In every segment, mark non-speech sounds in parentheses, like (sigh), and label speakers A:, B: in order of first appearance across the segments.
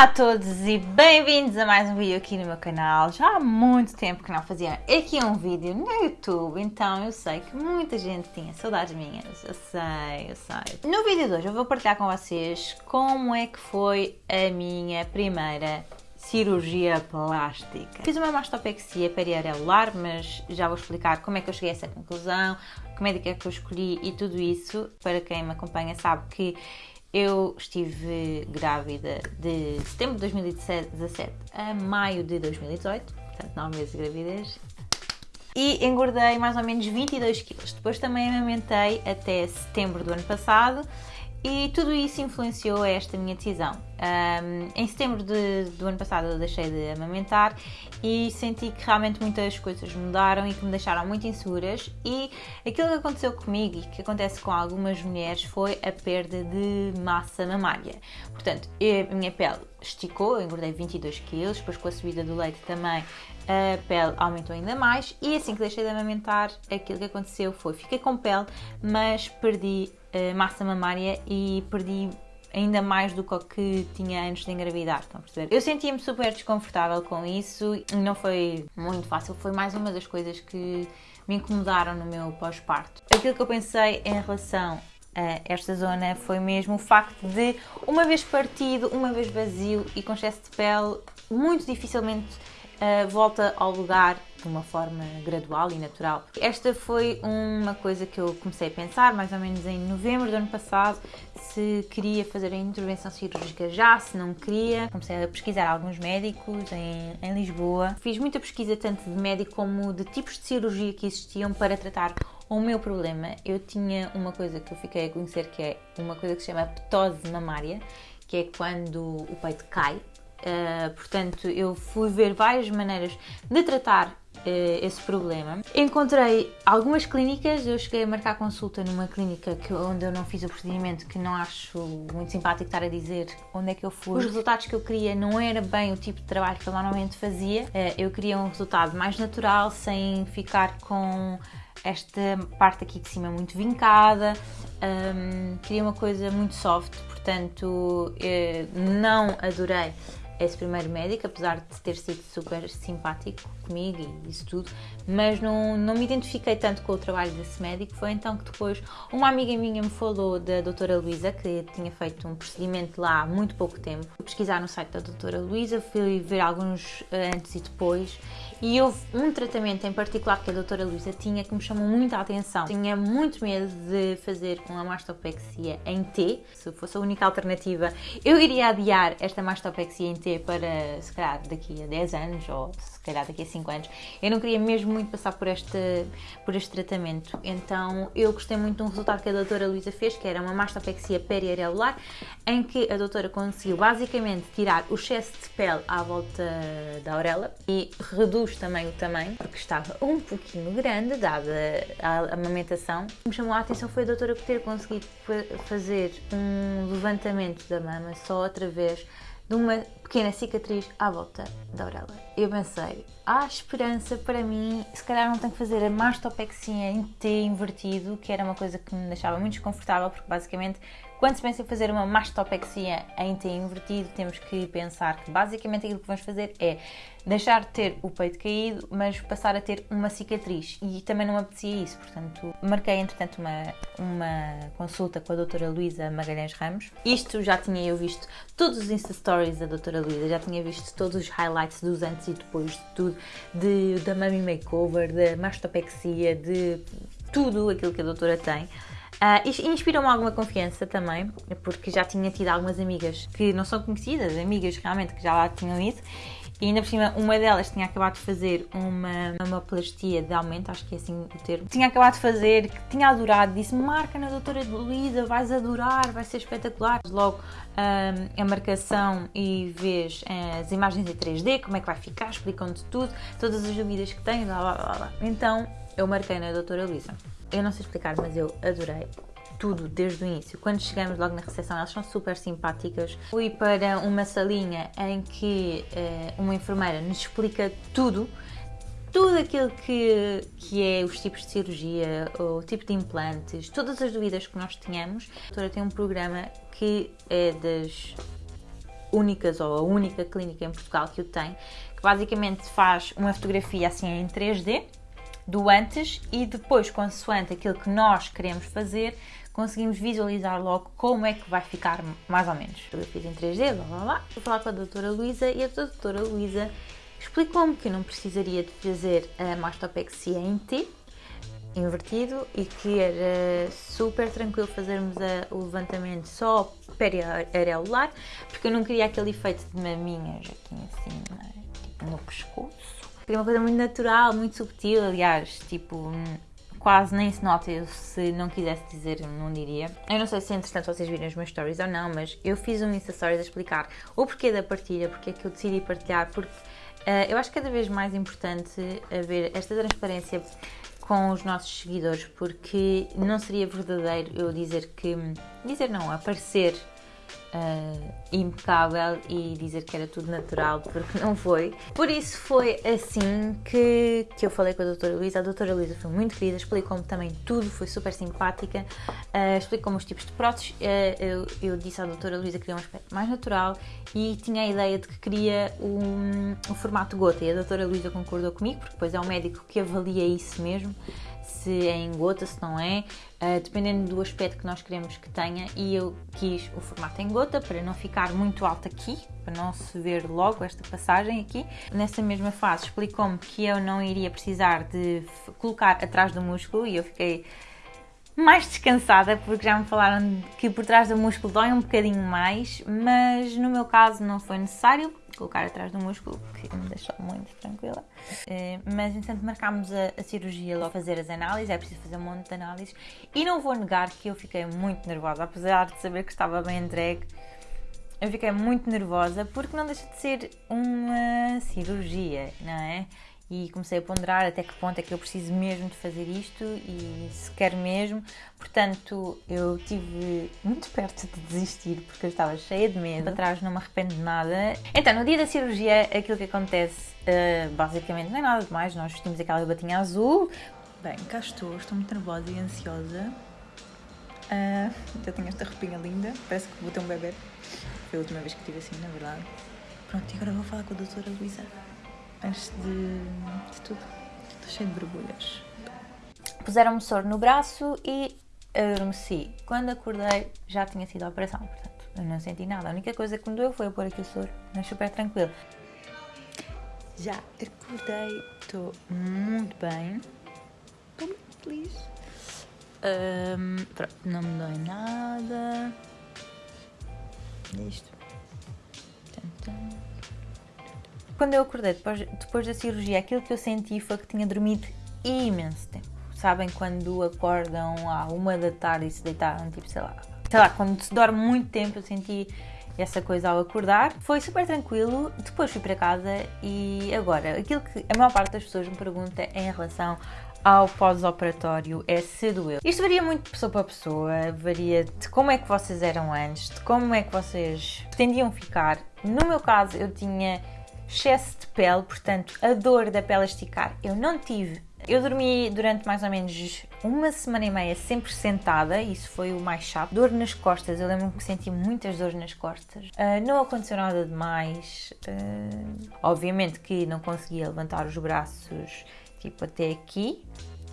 A: Olá a todos e bem-vindos a mais um vídeo aqui no meu canal. Já há muito tempo que não fazia aqui um vídeo no YouTube, então eu sei que muita gente tinha saudades minhas, eu sei, eu sei. No vídeo de hoje eu vou partilhar com vocês como é que foi a minha primeira cirurgia plástica. Fiz uma mastopexia periareolar, mas já vou explicar como é que eu cheguei a essa conclusão, que médica é que eu escolhi e tudo isso. Para quem me acompanha sabe que eu estive grávida de setembro de 2017 a maio de 2018, portanto 9 meses de gravidez. E engordei mais ou menos 22 quilos. Depois também amamentei até setembro do ano passado e tudo isso influenciou esta minha decisão. Um, em setembro de, do ano passado eu deixei de amamentar e senti que realmente muitas coisas mudaram e que me deixaram muito inseguras e aquilo que aconteceu comigo e que acontece com algumas mulheres foi a perda de massa mamária. Portanto, eu, a minha pele esticou, eu engordei 22 quilos, depois com a subida do leite também a pele aumentou ainda mais e assim que deixei de amamentar, aquilo que aconteceu foi fiquei com pele, mas perdi massa mamária e perdi ainda mais do que tinha antes de engravidar, estão a perceber? Eu sentia-me super desconfortável com isso e não foi muito fácil, foi mais uma das coisas que me incomodaram no meu pós-parto. Aquilo que eu pensei em relação a esta zona foi mesmo o facto de, uma vez partido, uma vez vazio e com excesso de pele, muito dificilmente volta ao lugar de uma forma gradual e natural. Esta foi uma coisa que eu comecei a pensar mais ou menos em novembro do ano passado, se queria fazer a intervenção cirúrgica já, se não queria. Comecei a pesquisar alguns médicos em, em Lisboa. Fiz muita pesquisa tanto de médico como de tipos de cirurgia que existiam para tratar o meu problema. Eu tinha uma coisa que eu fiquei a conhecer que é uma coisa que se chama ptose mamária, que é quando o peito cai Uh, portanto, eu fui ver várias maneiras de tratar uh, esse problema. Encontrei algumas clínicas, eu cheguei a marcar consulta numa clínica que, onde eu não fiz o procedimento, que não acho muito simpático estar a dizer onde é que eu fui. Os resultados que eu queria não era bem o tipo de trabalho que eu normalmente fazia. Uh, eu queria um resultado mais natural, sem ficar com esta parte aqui de cima muito vincada. Um, queria uma coisa muito soft, portanto, não adorei esse primeiro médico, apesar de ter sido super simpático comigo e isso tudo, mas não, não me identifiquei tanto com o trabalho desse médico. Foi então que depois uma amiga minha me falou da doutora Luísa, que tinha feito um procedimento lá há muito pouco tempo. Fui pesquisar no site da doutora Luísa, fui ver alguns eh, antes e depois e houve um tratamento em particular que a doutora Luísa tinha que me chamou muita atenção. Tinha muito medo de fazer com a mastopexia em T, se fosse a única alternativa, eu iria adiar esta mastopexia em T para, se calhar, daqui a 10 anos ou se calhar daqui a 5 anos. Eu não queria mesmo muito passar por este, por este tratamento, então eu gostei muito de um resultado que a doutora Luísa fez, que era uma mastopexia periareolar, em que a doutora conseguiu basicamente tirar o excesso de pele à volta da orelha e reduz também o tamanho, porque estava um pouquinho grande, dada a amamentação. O que me chamou a atenção foi a doutora ter conseguido fazer um levantamento da mama só através de uma pequena cicatriz à volta da orelha. Eu pensei, há esperança para mim, se calhar não tenho que fazer a mastopexia em T invertido, que era uma coisa que me deixava muito desconfortável, porque basicamente quando se pensa em fazer uma mastopexia em T invertido, temos que pensar que basicamente aquilo que vamos fazer é deixar de ter o peito caído, mas passar a ter uma cicatriz. E também não apetecia isso, portanto, marquei entretanto uma, uma consulta com a doutora Luísa Magalhães Ramos. Isto já tinha eu visto todos os Insta Stories da doutora Luísa, já tinha visto todos os highlights dos antes e depois de tudo, de, da Mummy Makeover, da mastopexia, de tudo aquilo que a doutora tem. Uh, Inspirou-me alguma confiança também, porque já tinha tido algumas amigas que não são conhecidas, amigas realmente que já lá tinham ido, e ainda por cima, uma delas tinha acabado de fazer uma, uma plastia de aumento, acho que é assim o termo. Tinha acabado de fazer, que tinha adorado, disse: marca na doutora Luísa, vais adorar, vai ser espetacular. Logo um, a marcação e vês uh, as imagens em 3D, como é que vai ficar, explicam-te tudo, todas as dúvidas que tens, blá blá. blá. Então eu marquei na doutora Luísa. Eu não sei explicar, mas eu adorei tudo desde o início. Quando chegamos logo na recepção, elas são super simpáticas. Fui para uma salinha em que uh, uma enfermeira nos explica tudo, tudo aquilo que, que é os tipos de cirurgia, o tipo de implantes, todas as dúvidas que nós tínhamos. A doutora tem um programa que é das únicas ou a única clínica em Portugal que o tem, que basicamente faz uma fotografia assim em 3D do antes e depois, consoante aquilo que nós queremos fazer, conseguimos visualizar logo como é que vai ficar mais ou menos. Eu fiz em 3D, blá blá blá. Vou falar com a doutora Luísa e a doutora Luísa explicou-me que eu não precisaria de fazer a mastopexia em T, invertido e que era super tranquilo fazermos a, o levantamento só periareolar, porque eu não queria aquele efeito de maminhas aqui tipo no pescoço. Queria uma coisa muito natural, muito subtil, aliás, tipo, quase nem se nota, eu, se não quisesse dizer, não diria. Eu não sei se entretanto vocês viram os meus stories ou não, mas eu fiz um Insta Stories a explicar o porquê da partilha, porque é que eu decidi partilhar, porque uh, eu acho cada vez mais importante haver esta transparência com os nossos seguidores, porque não seria verdadeiro eu dizer que. dizer não, aparecer uh, impecável e dizer que era tudo natural, porque não foi. Por isso foi assim que, que eu falei com a doutora Luísa. A doutora Luísa foi muito querida, explicou-me também tudo, foi super simpática, uh, explicou-me os tipos de próteses. Uh, eu, eu, disse à doutora Luísa que queria um aspecto mais natural e tinha a ideia de que queria um, um formato gota e a doutora Luísa concordou comigo, porque depois é um médico que avalia isso mesmo se é em gota, se não é, uh, dependendo do aspecto que nós queremos que tenha. E eu quis o formato em gota para não ficar muito alto aqui, para não se ver logo esta passagem aqui. Nessa mesma fase explicou-me que eu não iria precisar de colocar atrás do músculo e eu fiquei mais descansada porque já me falaram que por trás do músculo dói um bocadinho mais, mas no meu caso não foi necessário colocar atrás do músculo, que me deixou muito tranquila. Eh, mas, entretanto, marcámos a, a cirurgia logo fazer as análises, é preciso fazer um monte de análises. E não vou negar que eu fiquei muito nervosa, apesar de saber que estava bem entregue. Eu fiquei muito nervosa porque não deixa de ser uma cirurgia, não é? E comecei a ponderar até que ponto é que eu preciso mesmo de fazer isto e se quero mesmo. Portanto, eu tive muito perto de desistir porque eu estava cheia de medo. Para trás não me arrependo de nada. Então, no dia da cirurgia, aquilo que acontece uh, basicamente não é nada demais. Nós vestimos aquela batinha azul. Bem, cá estou, estou muito nervosa e ansiosa. Uh, já tenho esta roupinha linda, parece que vou ter um bebê. Foi a última vez que tive assim, na verdade. Pronto, e agora vou falar com a doutora Luísa antes de, de tudo. Estou cheio de borbulhas. Puseram-me soro no braço e adormeci. Quando acordei já tinha sido a operação, portanto eu não senti nada. A única coisa que me doeu foi eu pôr aqui o soro, mas super tranquilo. Já acordei, estou muito bem, estou muito feliz. Um, pronto, não me dói nada. Isto. Quando eu acordei depois, depois da cirurgia, aquilo que eu senti foi que tinha dormido imenso tempo. Sabem quando acordam à uma da tarde e se deitaram, tipo, sei lá, sei lá, quando se dorme muito tempo, eu senti essa coisa ao acordar. Foi super tranquilo. Depois fui para casa e agora, aquilo que a maior parte das pessoas me pergunta em relação ao pós-operatório é se doeu. Isto varia muito de pessoa para pessoa, varia de como é que vocês eram antes, de como é que vocês pretendiam ficar. No meu caso, eu tinha excesso de pele, portanto, a dor da pele esticar eu não tive. Eu dormi durante mais ou menos uma semana e meia sempre sentada, isso foi o mais chato. Dor nas costas, eu lembro-me que senti muitas dores nas costas. Uh, não aconteceu nada demais. Uh, obviamente que não conseguia levantar os braços tipo até aqui,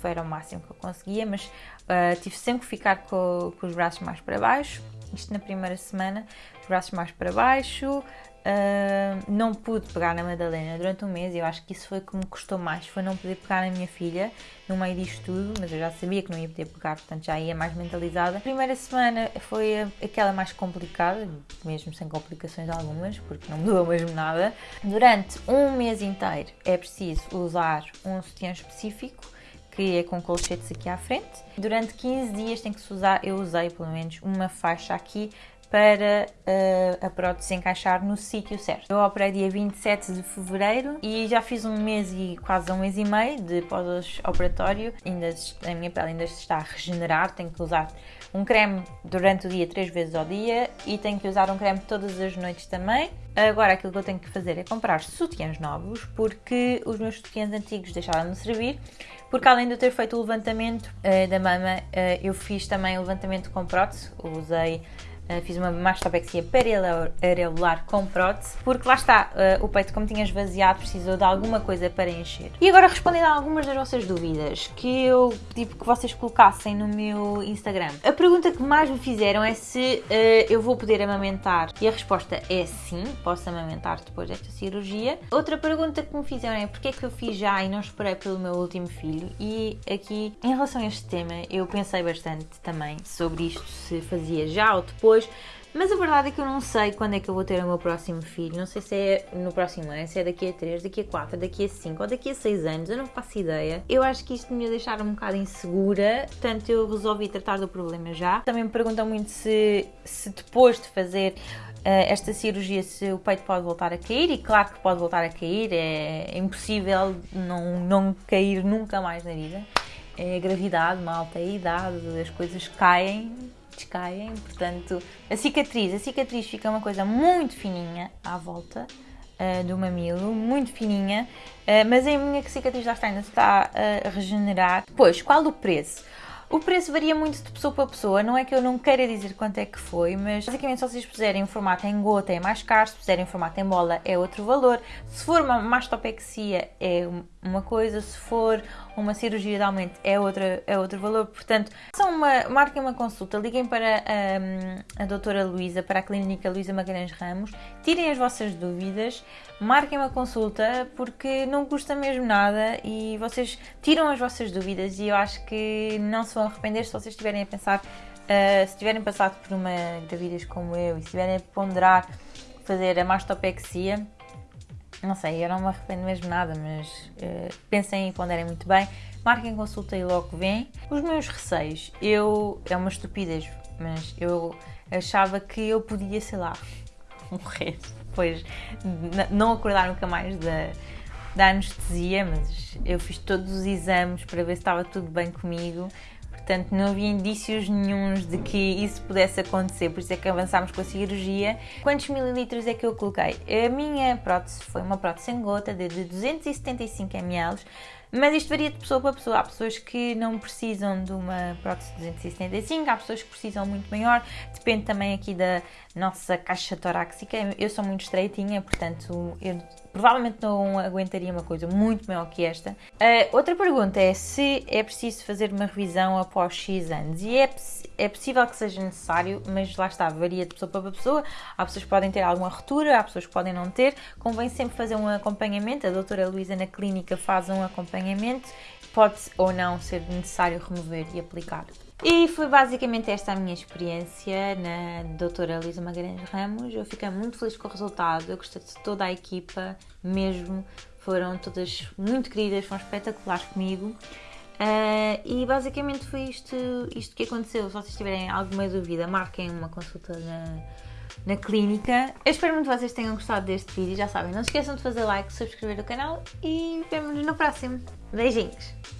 A: foi o máximo que eu conseguia, mas uh, tive sempre que ficar com, com os braços mais para baixo. Isto na primeira semana, os braços mais para baixo, Uh, não pude pegar na Madalena durante um mês e eu acho que isso foi que me custou mais, foi não poder pegar na minha filha no meio disto tudo, mas eu já sabia que não ia poder pegar, portanto já ia mais mentalizada. A primeira semana foi aquela mais complicada, mesmo sem complicações algumas, porque não mudou mesmo nada. Durante um mês inteiro é preciso usar um sutiã específico, que é com colchetes aqui à frente. Durante 15 dias tem que se usar, eu usei pelo menos uma faixa aqui para uh, a prótese encaixar no sítio certo. Eu operei dia 27 de fevereiro e já fiz um mês e quase um mês e meio de pós-operatório. Ainda a minha pele ainda está a regenerar, tenho que usar um creme durante o dia três vezes ao dia e tenho que usar um creme todas as noites também. Agora aquilo que eu tenho que fazer é comprar sutiãs novos porque os meus sutiãs antigos deixaram de servir porque além de eu ter feito o levantamento uh, da mama, uh, eu fiz também o levantamento com prótese, usei fiz uma mastopexia parareolar com prótese, porque lá está, uh, o peito, como tinha esvaziado, precisou de alguma coisa para encher. E agora respondendo a algumas das vossas dúvidas que eu pedi que vocês colocassem no meu Instagram. A pergunta que mais me fizeram é se uh, eu vou poder amamentar. E a resposta é sim, posso amamentar depois desta cirurgia. Outra pergunta que me fizeram é porque é que eu fiz já e não esperei pelo meu último filho. E aqui, em relação a este tema, eu pensei bastante também sobre isto, se fazia já ou depois Mas a verdade é que eu não sei quando é que eu vou ter o meu próximo filho. Não sei se é no próximo ano, se é daqui a 3, daqui a 4, daqui a 5 ou daqui a 6 anos. Eu não faço ideia. Eu acho que isto me ia deixar um bocado insegura. Portanto, eu resolvi tratar do problema já. Também me perguntam muito se, se depois de fazer uh, esta cirurgia, se o peito pode voltar a cair. E claro que pode voltar a cair. É, é impossível não, não cair nunca mais na vida. É a gravidade, malta, a idade, as coisas caem descaem, portanto, a cicatriz, a cicatriz fica uma coisa muito fininha à volta uh, do mamilo, muito fininha, uh, mas a minha cicatriz lá está ainda está a regenerar. Depois, qual o preço? O preço varia muito de pessoa para pessoa, não é que eu não queira dizer quanto é que foi, mas basicamente se vocês puserem em formato em gota é mais caro, se puserem em formato em bola é outro valor. Se for uma mastopexia é uma coisa, se for uma cirurgia de aumento é, outra, é outro valor. Portanto, são uma, marquem uma consulta, liguem para a, a doutora Luísa, para a clínica Luísa Magalhães Ramos, tirem as vossas dúvidas, marquem uma consulta porque não custa mesmo nada e vocês tiram as vossas dúvidas e eu acho que não se vão arrepender se vocês estiverem a pensar, uh, se tiverem passado por uma gravidez como eu e se estiverem a ponderar fazer a mastopexia não sei, eu não me arrependo mesmo nada, mas uh, pensem e ponderem muito bem. Marquem consulta e logo vêm. Os meus receios, eu. É uma estupidez, mas eu achava que eu podia, sei lá, (laughs) morrer. Depois não acordar nunca mais da, da anestesia, mas eu fiz todos os exames para ver se estava tudo bem comigo. Portanto, não havia indícios nenhums de que isso pudesse acontecer, por isso é que avançámos com a cirurgia. Quantos mililitros é que eu coloquei? A minha prótese foi uma prótese em gota de 275 ml, mas isto varia de pessoa para pessoa. Há pessoas que não precisam de uma prótese de 275, há pessoas que precisam muito maior. Depende também aqui da nossa caixa torácica. Eu sou muito estreitinha, portanto, eu provavelmente não aguentaria uma coisa muito maior que esta. Uh, outra pergunta é se é preciso fazer uma revisão após X anos. E é, é possível que seja necessário, mas lá está, varia de pessoa para pessoa. Há pessoas que podem ter alguma ruptura, há pessoas que podem não ter. Convém sempre fazer um acompanhamento. A doutora Luísa na clínica faz um acompanhamento. Pode ou não ser necessário remover e aplicar. E foi basicamente esta a minha experiência na doutora Luísa Magalhães Ramos. Eu fiquei muito feliz com o resultado, eu gostei de toda a equipa, mesmo. Foram todas muito queridas, foram espetaculares comigo. Uh, e basicamente foi isto, isto que aconteceu. Se vocês tiverem alguma dúvida, marquem uma consulta na, na clínica. Eu espero muito que vocês tenham gostado deste vídeo. Já sabem, não se esqueçam de fazer like, subscrever o canal e vemo-nos no próximo. Beijinhos!